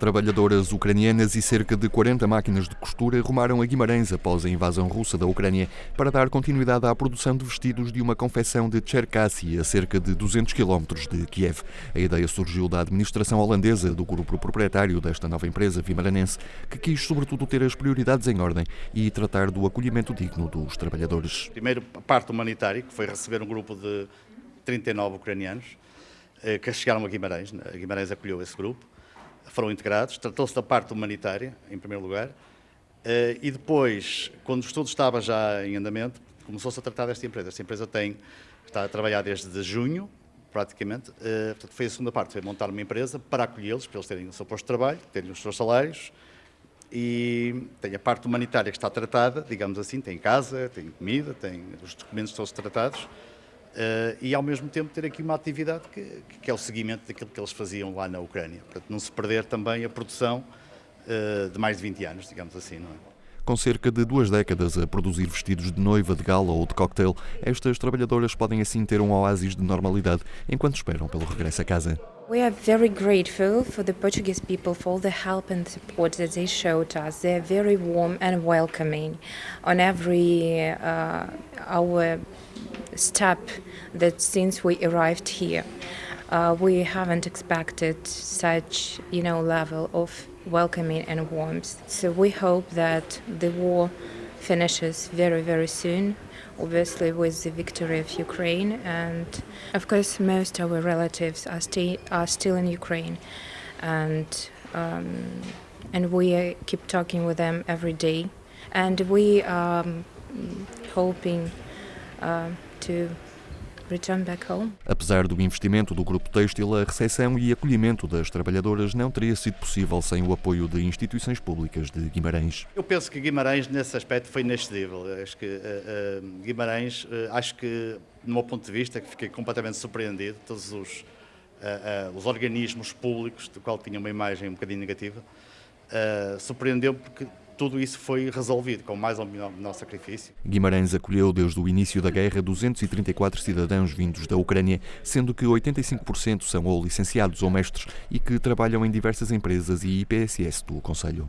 Trabalhadoras ucranianas e cerca de 40 máquinas de costura rumaram a Guimarães após a invasão russa da Ucrânia para dar continuidade à produção de vestidos de uma confecção de Cherkassy, a cerca de 200 km de Kiev. A ideia surgiu da administração holandesa do grupo proprietário desta nova empresa vimaranense, que quis sobretudo ter as prioridades em ordem e tratar do acolhimento digno dos trabalhadores. Primeiro, a parte humanitária, que foi receber um grupo de 39 ucranianos eh, que chegaram a Guimarães. A Guimarães acolheu esse grupo foram integrados. Tratou-se da parte humanitária, em primeiro lugar, eh, e depois, quando o estudo estava já em andamento, começou-se a tratar desta empresa. Esta empresa tem, está a trabalhar desde junho, praticamente. Eh, portanto, foi a segunda parte, foi montar uma empresa para acolhê-los, para eles terem o seu posto de trabalho, terem os seus salários, e tem a parte humanitária que está tratada, digamos assim, tem casa, tem comida, tem os documentos todos tratados, Uh, e ao mesmo tempo ter aqui uma atividade que, que, é o seguimento daquilo que eles faziam lá na Ucrânia, para não se perder também a produção uh, de mais de 20 anos, digamos assim, não é? Com cerca de duas décadas a produzir vestidos de noiva, de gala ou de cocktail, estas trabalhadoras podem assim ter um oásis de normalidade enquanto esperam pelo regresso a casa. We are very grateful for the Portuguese people for all the help and support that they showed us. They are very warm and welcoming on every uh, our step that since we arrived here. Uh, we haven't expected such, you know, level of welcoming and warmth. So we hope that the war finishes very, very soon, obviously with the victory of Ukraine. And of course, most of our relatives are, sti- are still in Ukraine. And, um, and we keep talking with them every day. And we are um, hoping uh, to. Apesar do investimento do grupo têxtil, a recepção e acolhimento das trabalhadoras não teria sido possível sem o apoio de instituições públicas de Guimarães. Eu penso que Guimarães, nesse aspecto, foi inexcedível. Acho que uh, uh, Guimarães, uh, acho que, do meu ponto de vista, que fiquei completamente surpreendido, todos os, os organismos públicos, do qual tinha uma imagem um bocadinho negativa, surpreendeu porque tudo isso foi resolvido com mais ou menor sacrifício. Guimarães acolheu desde o início da guerra 234 cidadãos vindos da Ucrânia, sendo que 85% são ou licenciados ou mestres e que trabalham em diversas empresas e IPSS do Conselho.